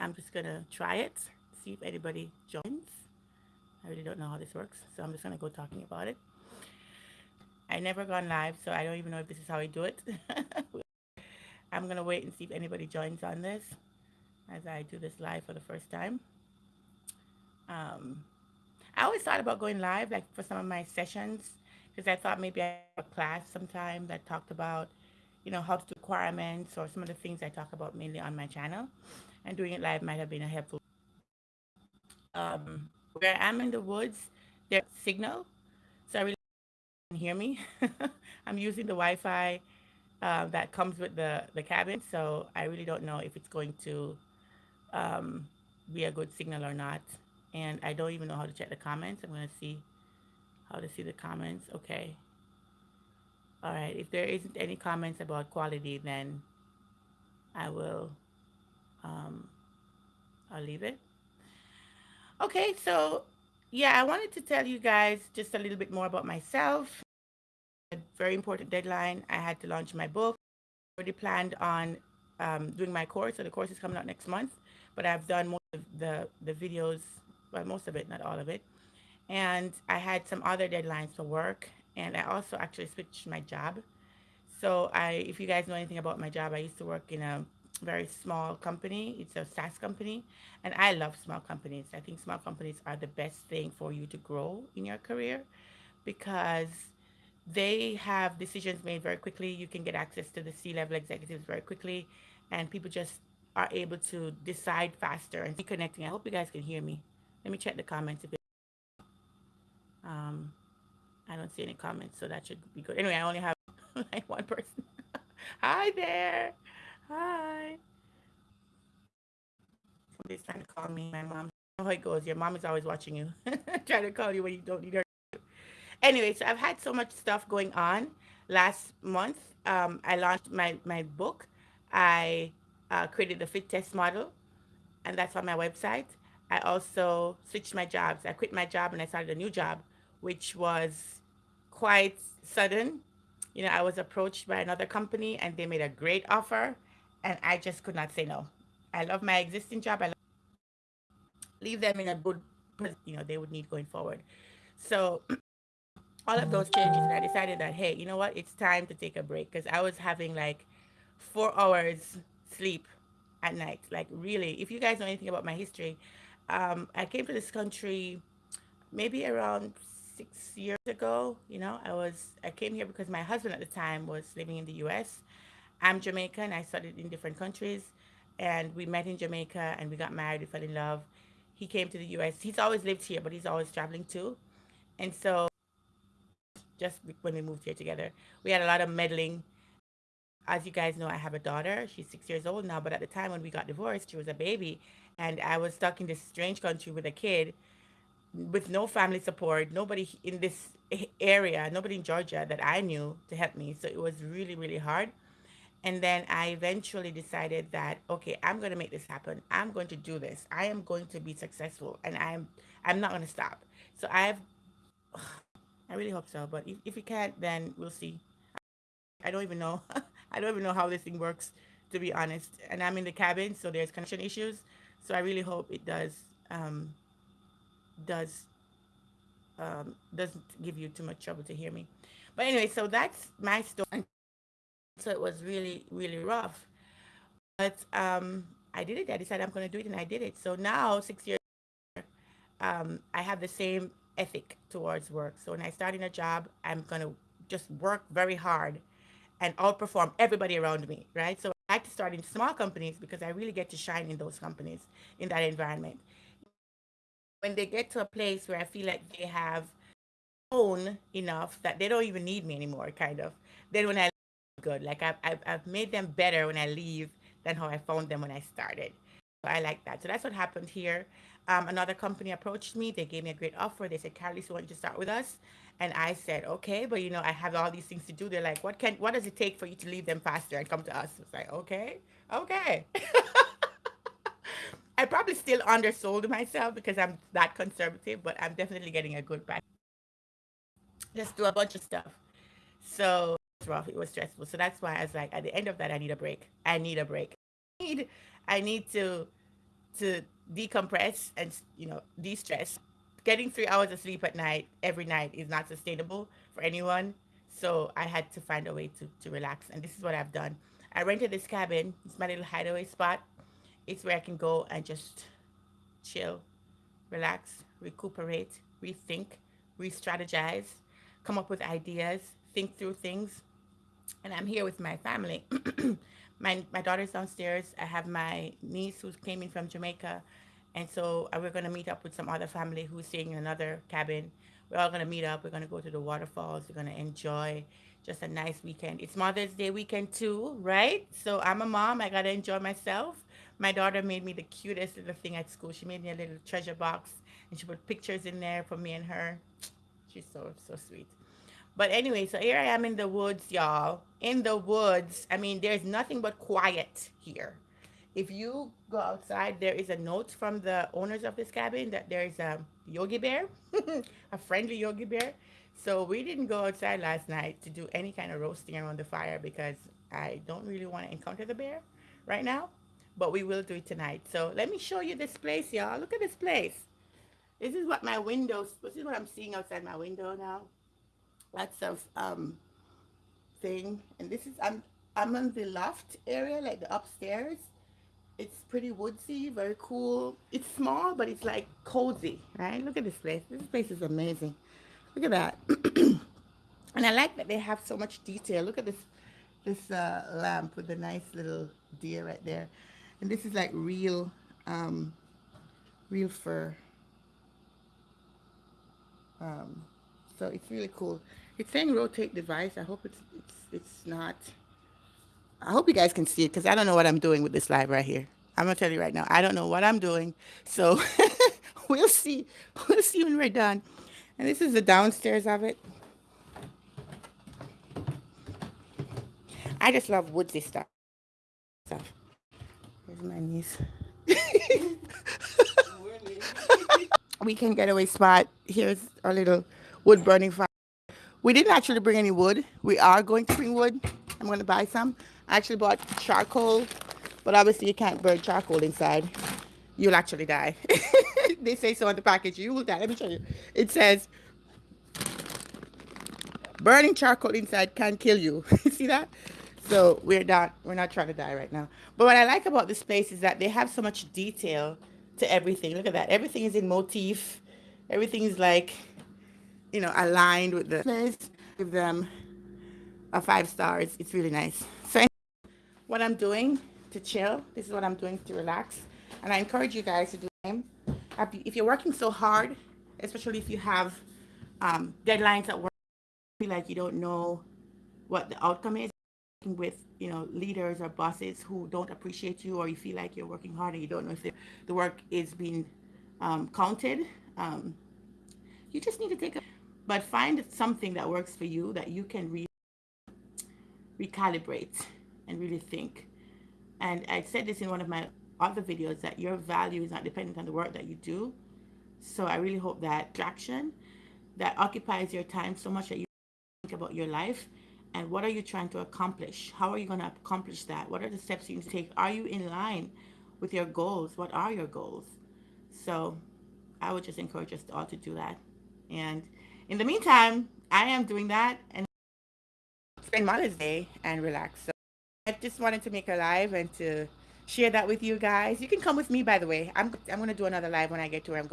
I'm just gonna try it, see if anybody joins. I really don't know how this works, so I'm just gonna go talking about it. I never gone live, so I don't even know if this is how I do it. I'm gonna wait and see if anybody joins on this as I do this live for the first time. Um, I always thought about going live, like for some of my sessions, because I thought maybe I have a class sometime that talked about, you know, how to do requirements or some of the things I talk about mainly on my channel. And doing it live might have been a helpful. Um, where I'm in the woods, there's signal, so I really can hear me. I'm using the Wi-Fi uh, that comes with the, the cabin, so I really don't know if it's going to um, be a good signal or not. And I don't even know how to check the comments. I'm to see how to see the comments. Okay. All right. If there isn't any comments about quality, then I will, um, I'll leave it. Okay. So yeah, I wanted to tell you guys just a little bit more about myself. A very important deadline. I had to launch my book. Already planned on um, doing my course. So the course is coming out next month, but I've done most of the, the videos, well, most of it, not all of it. And I had some other deadlines for work. And I also actually switched my job. So I, if you guys know anything about my job, I used to work in a very small company. It's a SaaS company. And I love small companies. I think small companies are the best thing for you to grow in your career because they have decisions made very quickly. You can get access to the C-level executives very quickly. And people just are able to decide faster and be connecting. I hope you guys can hear me. Let me check the comments. If it, um, I don't see any comments, so that should be good. Anyway, I only have like one person. Hi there. Hi. Somebody's trying to call me. My mom. Oh, it goes. Your mom is always watching you, trying to call you when you don't need her. Anyway, so I've had so much stuff going on. Last month, um, I launched my my book. I uh, created the fit test model, and that's on my website. I also switched my jobs. I quit my job and I started a new job, which was quite sudden. You know, I was approached by another company and they made a great offer, and I just could not say no. I love my existing job. I love, leave them in a good, you know, they would need going forward. So all of those changes, and I decided that hey, you know what, it's time to take a break because I was having like four hours sleep at night. Like really, if you guys know anything about my history, um, I came to this country maybe around six years ago. You know, I was I came here because my husband at the time was living in the U.S. I'm Jamaican. I studied in different countries, and we met in Jamaica, and we got married. We fell in love. He came to the U.S. He's always lived here, but he's always traveling too, and so just when we moved here together, we had a lot of meddling as you guys know, I have a daughter. She's six years old now, but at the time when we got divorced, she was a baby. And I was stuck in this strange country with a kid with no family support, nobody in this area, nobody in Georgia that I knew to help me. So it was really, really hard. And then I eventually decided that, okay, I'm going to make this happen. I'm going to do this. I am going to be successful and I'm, I'm not going to stop. So I've, I really hope so. But if, if you can't, then we'll see. I don't even know. I don't even know how this thing works, to be honest. And I'm in the cabin, so there's connection issues. So I really hope it does um, does um, doesn't give you too much trouble to hear me. But anyway, so that's my story. So it was really, really rough. But um, I did it. I decided I'm going to do it, and I did it. So now, six years later, um, I have the same ethic towards work. So when I start in a job, I'm going to just work very hard and outperform everybody around me, right? So I like to start in small companies because I really get to shine in those companies, in that environment. When they get to a place where I feel like they have own enough that they don't even need me anymore, kind of, then when I good, like I've, I've, I've made them better when I leave than how I found them when I started. So I like that. So that's what happened here. Um, another company approached me. They gave me a great offer. They said, Carly, so why don't you start with us? And I said, okay, but you know, I have all these things to do. They're like, what can, what does it take for you to leave them faster and come to us? It's like, okay, okay. I probably still undersold myself because I'm that conservative, but I'm definitely getting a good price. Just do a bunch of stuff. So rough. It was stressful. So that's why I was like, at the end of that, I need a break. I need a break. I need, I need to to decompress and you know de-stress. Getting three hours of sleep at night every night is not sustainable for anyone. So I had to find a way to, to relax, and this is what I've done. I rented this cabin. It's my little hideaway spot. It's where I can go and just chill, relax, recuperate, rethink, re-strategize, come up with ideas, think through things. And I'm here with my family. my my daughter's downstairs. I have my niece who's came in from Jamaica, and so uh, we're gonna meet up with some other family who's staying in another cabin. We're all gonna meet up. We're gonna go to the waterfalls. We're gonna enjoy just a nice weekend. It's Mother's Day weekend too, right? So I'm a mom. I gotta enjoy myself. My daughter made me the cutest little thing at school. She made me a little treasure box, and she put pictures in there for me and her. She's so so sweet. But anyway, so here I am in the woods, y'all. In the woods. I mean, there's nothing but quiet here. If you go outside, there is a note from the owners of this cabin that there is a Yogi Bear, a friendly Yogi Bear. So we didn't go outside last night to do any kind of roasting around the fire because I don't really want to encounter the bear right now. But we will do it tonight. So let me show you this place, y'all. Look at this place. This is what my windows, this is what I'm seeing outside my window now lots of um thing. And this is i'm i'm on the loft area like the upstairs. It's pretty woodsy very cool. It's small but it's like cozy right? Look at this place. This place is amazing. Look at that. And i like that they have so much detail. Look at this this uh, lamp with the nice little deer right there. And this is like real um real fur. Um so it's really cool it's saying rotate device. I hope it's it's it's not. I hope you guys can see it because I don't know what I'm doing with this live right here. I'm gonna tell you right now. I don't know what I'm doing. So we'll see. We'll see when we're done. And this is the downstairs of it. I just love woodsy stuff. Stuff. Here's my niece. we can get away spot. Here's our little wood burning fire. We didn't actually bring any wood. We are going to bring wood. I'm going to buy some. I actually bought charcoal, but obviously you can't burn charcoal inside. You'll actually die. they say so on the package. You will die. Let me show you. It says, burning charcoal inside can kill you. See that? So we're not we're not trying to die right now. But what I like about this place is that they have so much detail to everything. Look at that. Everything is in motif. Everything is like you know, aligned with the place. Give them a five stars. It's really nice. So what I'm doing to chill, this is what I'm doing to relax. And I encourage you guys to do the same. If you're working so hard, especially if you have um, deadlines at work, feel like you don't know what the outcome is with you know leaders or bosses who don't appreciate you or you feel like you're working hard and you don't know if the, the work is being um, counted um, you just need to take a but find something that works for you that you can re recalibrate and really think. And I said this in one of my other videos that your value is not dependent on the work that you do. So I really hope that traction that occupies your time so much that you think about your life and what are you trying to accomplish? How are you going to accomplish that? What are the steps you need to take? Are you in line with your goals? What are your goals? So I would just encourage us all to do that. And in the meantime, I am doing that and spend Mother's Day and relax. So I just wanted to make a live and to share that with you guys. You can come with me, by the way. I'm, I'm going to do another live when I get to where I'm going.